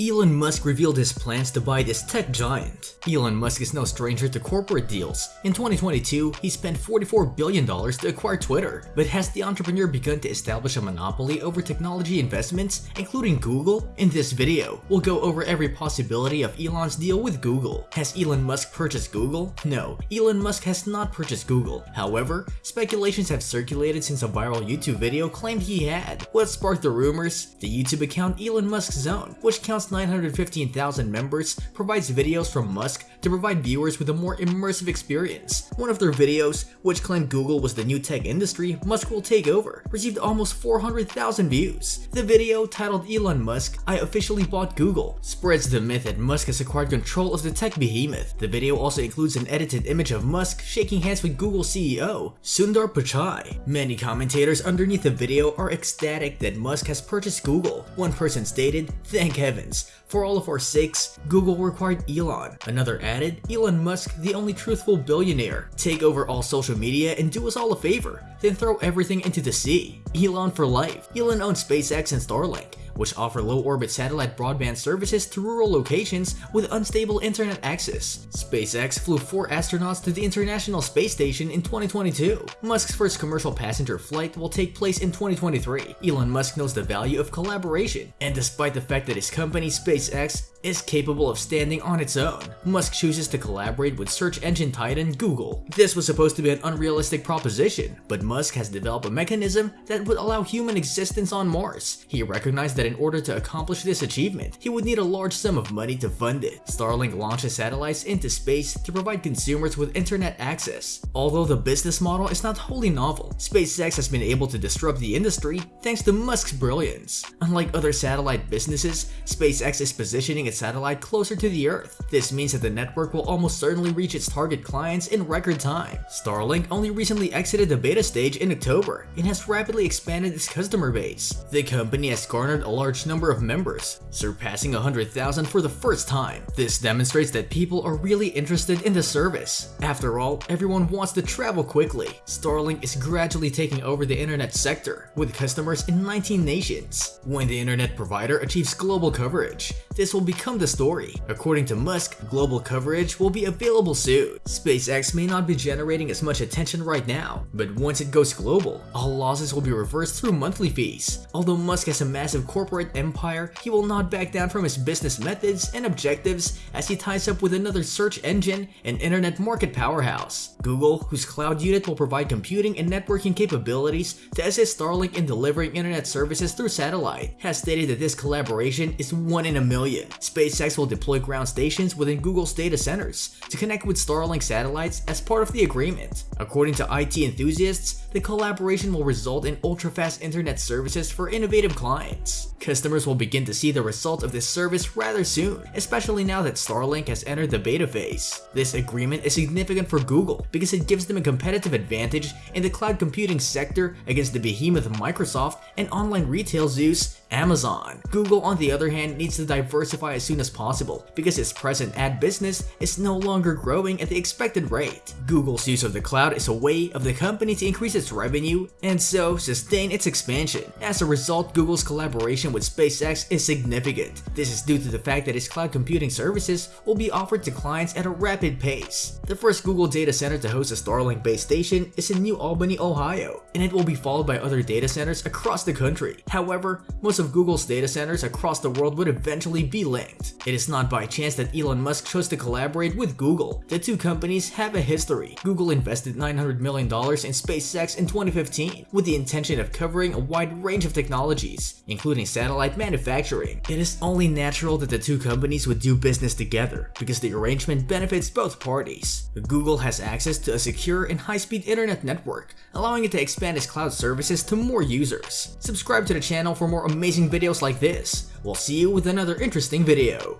Elon Musk revealed his plans to buy this tech giant. Elon Musk is no stranger to corporate deals. In 2022, he spent $44 billion to acquire Twitter. But has the entrepreneur begun to establish a monopoly over technology investments, including Google? In this video, we'll go over every possibility of Elon's deal with Google. Has Elon Musk purchased Google? No, Elon Musk has not purchased Google. However, speculations have circulated since a viral YouTube video claimed he had. What sparked the rumors? The YouTube account Elon Musk's Zone, which counts 915,000 members, provides videos from Musk to provide viewers with a more immersive experience. One of their videos, which claimed Google was the new tech industry Musk will take over, received almost 400,000 views. The video, titled Elon Musk, I officially bought Google, spreads the myth that Musk has acquired control of the tech behemoth. The video also includes an edited image of Musk shaking hands with Google CEO, Sundar Pichai. Many commentators underneath the video are ecstatic that Musk has purchased Google. One person stated, thank heavens, for all of our sakes, Google required Elon. Another added, Elon Musk, the only truthful billionaire. Take over all social media and do us all a favor, then throw everything into the sea. Elon for life. Elon owns SpaceX and Starlink which offer low-orbit satellite broadband services to rural locations with unstable internet access. SpaceX flew four astronauts to the International Space Station in 2022. Musk's first commercial passenger flight will take place in 2023. Elon Musk knows the value of collaboration, and despite the fact that his company SpaceX is capable of standing on its own. Musk chooses to collaborate with search engine titan Google. This was supposed to be an unrealistic proposition, but Musk has developed a mechanism that would allow human existence on Mars. He recognized that in order to accomplish this achievement, he would need a large sum of money to fund it. Starlink launches satellites into space to provide consumers with internet access. Although the business model is not wholly novel, SpaceX has been able to disrupt the industry thanks to Musk's brilliance. Unlike other satellite businesses, SpaceX is positioning its satellite closer to the Earth. This means that the network will almost certainly reach its target clients in record time. Starlink only recently exited the beta stage in October and has rapidly expanded its customer base. The company has garnered a large number of members, surpassing 100,000 for the first time. This demonstrates that people are really interested in the service. After all, everyone wants to travel quickly. Starlink is gradually taking over the internet sector, with customers in 19 nations. When the internet provider achieves global coverage, this will become become the story. According to Musk, global coverage will be available soon. SpaceX may not be generating as much attention right now, but once it goes global, all losses will be reversed through monthly fees. Although Musk has a massive corporate empire, he will not back down from his business methods and objectives as he ties up with another search engine and internet market powerhouse. Google, whose cloud unit will provide computing and networking capabilities to assist Starlink in delivering internet services through satellite, has stated that this collaboration is one in a million. SpaceX will deploy ground stations within Google's data centers to connect with Starlink satellites as part of the agreement. According to IT enthusiasts, the collaboration will result in ultra-fast internet services for innovative clients. Customers will begin to see the result of this service rather soon, especially now that Starlink has entered the beta phase. This agreement is significant for Google because it gives them a competitive advantage in the cloud computing sector against the behemoth Microsoft and online retail Zeus Amazon. Google on the other hand needs to diversify as soon as possible because its present ad business is no longer growing at the expected rate. Google's use of the cloud is a way of the company to increase its revenue and so sustain its expansion. As a result, Google's collaboration with SpaceX is significant. This is due to the fact that its cloud computing services will be offered to clients at a rapid pace. The first Google data center to host a Starlink base station is in New Albany, Ohio, and it will be followed by other data centers across the country. However, most of Google's data centers across the world would eventually be It is not by chance that Elon Musk chose to collaborate with Google. The two companies have a history. Google invested $900 million in SpaceX in 2015 with the intention of covering a wide range of technologies, including satellite manufacturing. It is only natural that the two companies would do business together because the arrangement benefits both parties. Google has access to a secure and high-speed internet network, allowing it to expand its cloud services to more users. Subscribe to the channel for more amazing videos like this. We'll see you with another interesting video.